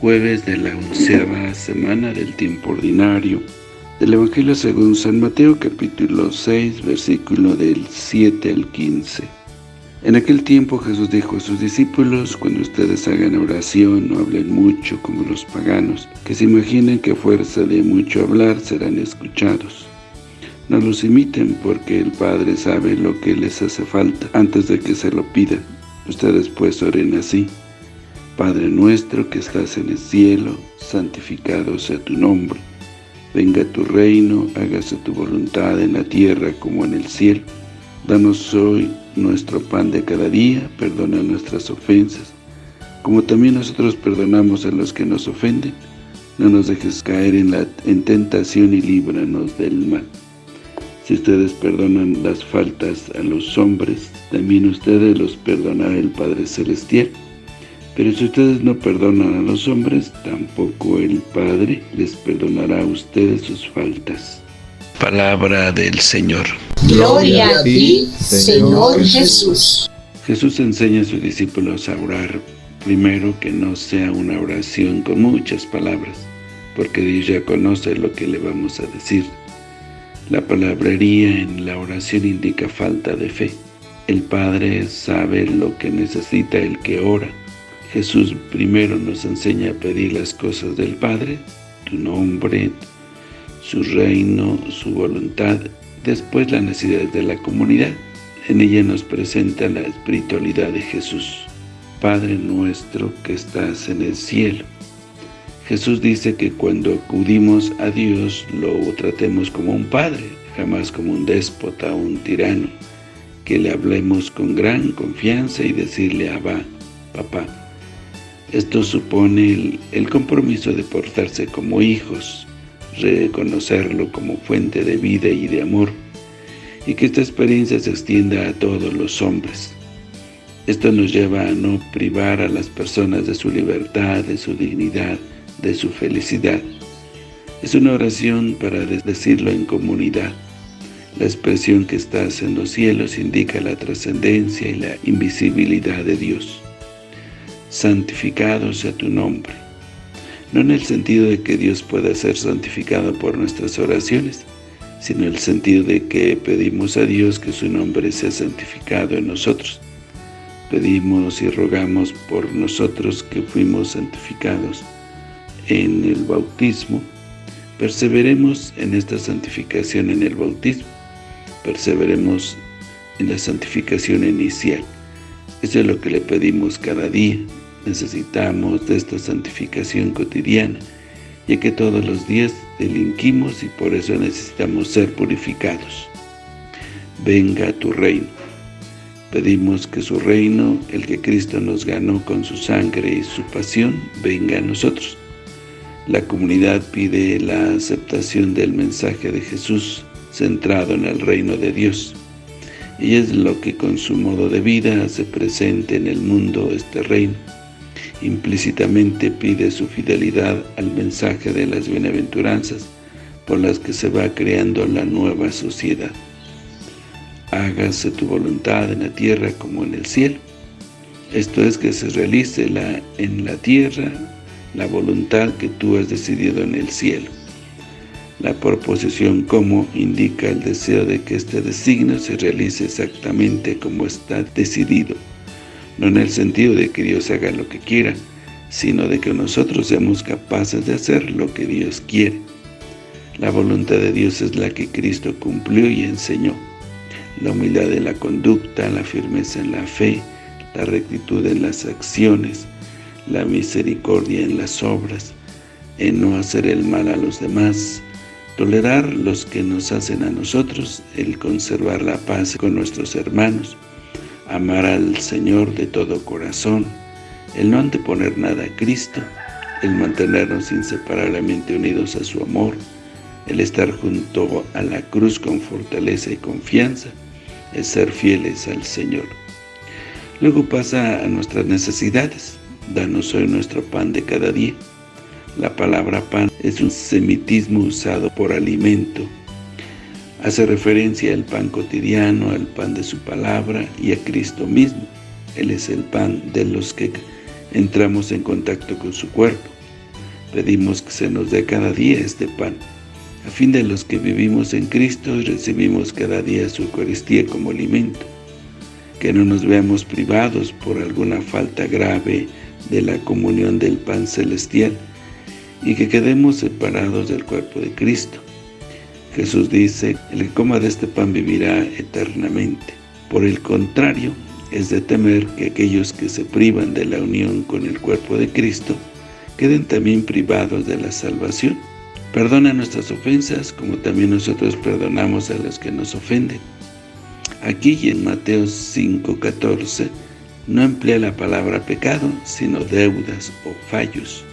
jueves de la onceava semana del tiempo ordinario del Evangelio según San Mateo capítulo 6 versículo del 7 al 15 En aquel tiempo Jesús dijo a sus discípulos cuando ustedes hagan oración no hablen mucho como los paganos que se imaginen que a fuerza de mucho hablar serán escuchados no los imiten porque el Padre sabe lo que les hace falta antes de que se lo pidan. Ustedes pues oren así. Padre nuestro que estás en el cielo, santificado sea tu nombre. Venga tu reino, hágase tu voluntad en la tierra como en el cielo. Danos hoy nuestro pan de cada día, perdona nuestras ofensas, como también nosotros perdonamos a los que nos ofenden. No nos dejes caer en, la, en tentación y líbranos del mal. Si ustedes perdonan las faltas a los hombres, también ustedes los perdonará el Padre Celestial. Pero si ustedes no perdonan a los hombres, tampoco el Padre les perdonará a ustedes sus faltas. Palabra del Señor. Gloria a ti, Señor Jesús. Jesús enseña a sus discípulos a orar, primero que no sea una oración con muchas palabras, porque Dios ya conoce lo que le vamos a decir. La palabrería en la oración indica falta de fe. El Padre sabe lo que necesita el que ora, Jesús primero nos enseña a pedir las cosas del Padre, tu nombre, su reino, su voluntad, después las necesidades de la comunidad. En ella nos presenta la espiritualidad de Jesús. Padre nuestro que estás en el cielo. Jesús dice que cuando acudimos a Dios lo tratemos como un Padre, jamás como un déspota o un tirano, que le hablemos con gran confianza y decirle Abba, Papá. Esto supone el, compromiso de portarse como hijos, reconocerlo como fuente de vida y de amor, y que esta experiencia se extienda a todos los hombres. Esto nos lleva a no privar a las personas de su libertad, de su dignidad, de su felicidad. Es una oración para decirlo en comunidad. La expresión que estás en los cielos indica la trascendencia y la invisibilidad de Dios santificado sea tu nombre. No en el sentido de que Dios pueda ser santificado por nuestras oraciones, sino en el sentido de que pedimos a Dios que su nombre sea santificado en nosotros. Pedimos y rogamos por nosotros que fuimos santificados en el bautismo. Perseveremos en esta santificación en el bautismo. Perseveremos en la santificación inicial. Eso es lo que le pedimos cada día, necesitamos de esta santificación cotidiana, ya que todos los días delinquimos y por eso necesitamos ser purificados. Venga tu reino. Pedimos que su reino, el que Cristo nos ganó con su sangre y su pasión, venga a nosotros. La comunidad pide la aceptación del mensaje de Jesús centrado en el reino de Dios. Y es lo que con su modo de vida hace presente en el mundo este reino implícitamente pide su fidelidad al mensaje de las bienaventuranzas por las que se va creando la nueva sociedad. Hágase tu voluntad en la tierra como en el cielo. Esto es que se realice en la tierra la voluntad que tú has decidido en el cielo. La proposición como indica el deseo de que este designio se realice exactamente como está decidido no en el sentido de que Dios haga lo que quiera, sino de que nosotros seamos capaces de hacer lo que Dios quiere. La voluntad de Dios es la que Cristo cumplió y enseñó. La humildad de la conducta, la firmeza en la fe, la rectitud en las acciones, la misericordia en las obras, en no hacer el mal a los demás, tolerar los que nos hacen a nosotros, el conservar la paz con nuestros hermanos, amar al Señor de todo corazón, el no anteponer nada a Cristo, el mantenernos inseparablemente unidos a su amor, el estar junto a la cruz con fortaleza y confianza, el ser fieles al Señor. Luego pasa a nuestras necesidades. Danos hoy nuestro pan de cada día. La palabra pan es un semitismo usado por alimento, Hace referencia al pan cotidiano, al pan de su palabra y a Cristo mismo. Él es el pan de los que entramos en contacto con su cuerpo. Pedimos que se nos dé cada día este pan, a fin de los que vivimos en Cristo recibimos cada día su Eucaristía como alimento. Que no nos veamos privados por alguna falta grave de la comunión del pan celestial y que quedemos separados del cuerpo de Cristo. Jesús dice, el que coma de este pan vivirá eternamente. Por el contrario, es de temer que aquellos que se privan de la unión con el cuerpo de Cristo queden también privados de la salvación. Perdona nuestras ofensas, como también nosotros perdonamos a los que nos ofenden. Aquí y en Mateo 5.14 no emplea la palabra pecado, sino deudas o fallos.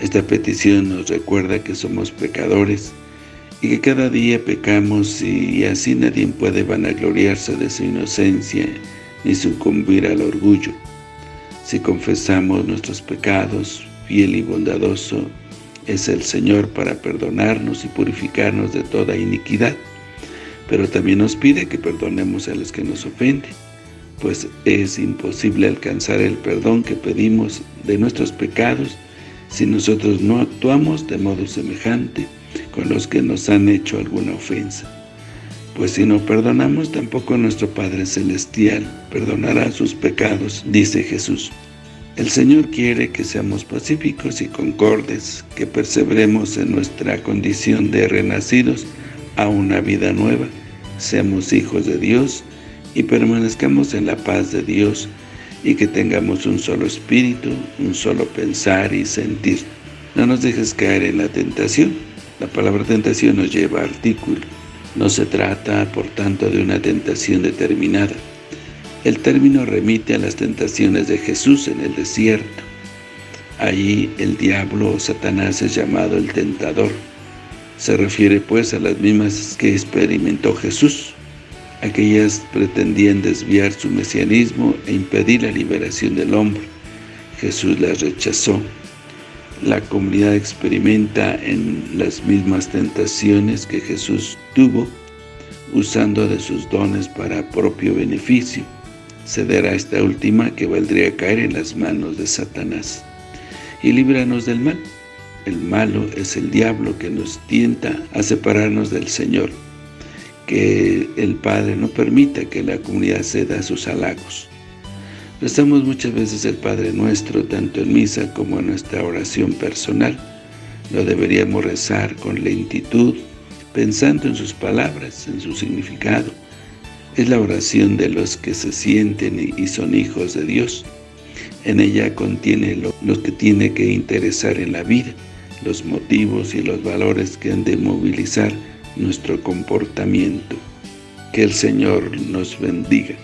Esta petición nos recuerda que somos pecadores y que cada día pecamos y así nadie puede vanagloriarse de su inocencia ni sucumbir al orgullo. Si confesamos nuestros pecados, fiel y bondadoso es el Señor para perdonarnos y purificarnos de toda iniquidad, pero también nos pide que perdonemos a los que nos ofenden, pues es imposible alcanzar el perdón que pedimos de nuestros pecados si nosotros no actuamos de modo semejante con los que nos han hecho alguna ofensa. Pues si no perdonamos, tampoco nuestro Padre Celestial perdonará sus pecados, dice Jesús. El Señor quiere que seamos pacíficos y concordes, que perseveremos en nuestra condición de renacidos a una vida nueva, seamos hijos de Dios y permanezcamos en la paz de Dios y que tengamos un solo espíritu, un solo pensar y sentir. No nos dejes caer en la tentación. La palabra tentación nos lleva a artículo. No se trata, por tanto, de una tentación determinada. El término remite a las tentaciones de Jesús en el desierto. Allí el diablo o Satanás es llamado el tentador. Se refiere pues a las mismas que experimentó Jesús. Aquellas pretendían desviar su mesianismo e impedir la liberación del hombre. Jesús las rechazó. La comunidad experimenta en las mismas tentaciones que Jesús tuvo, usando de sus dones para propio beneficio ceder a esta última que valdría caer en las manos de Satanás. Y líbranos del mal. El malo es el diablo que nos tienta a separarnos del Señor. Que el Padre no permita que la comunidad ceda a sus halagos. Rezamos muchas veces el Padre Nuestro, tanto en misa como en nuestra oración personal. Lo deberíamos rezar con lentitud, pensando en sus palabras, en su significado, es la oración de los que se sienten y son hijos de Dios. En ella contiene lo, lo, que tiene que interesar en la vida, los motivos y los valores que han de movilizar nuestro comportamiento. Que el Señor nos bendiga.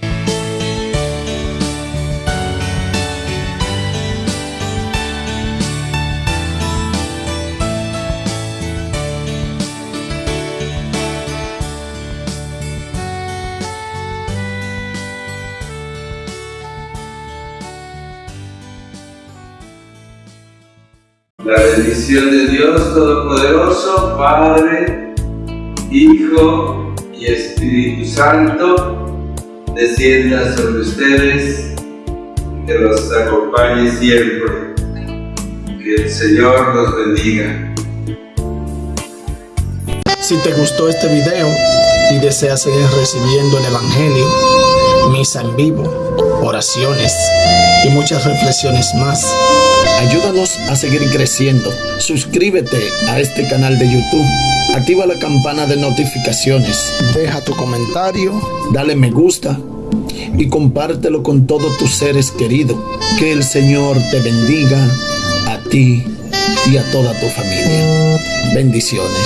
La bendición de Dios Todopoderoso, Padre, Hijo y Espíritu Santo, descienda sobre ustedes, que los acompañe siempre. Que el Señor los bendiga. Si te gustó este video y deseas seguir recibiendo el Evangelio, misa en vivo, oraciones y muchas reflexiones más, Ayúdanos a seguir creciendo. Suscríbete a este canal de YouTube. Activa la campana de notificaciones. Deja tu comentario. Dale me gusta. Y compártelo con todos tus seres queridos. Que el Señor te bendiga a ti y a toda tu familia. Bendiciones.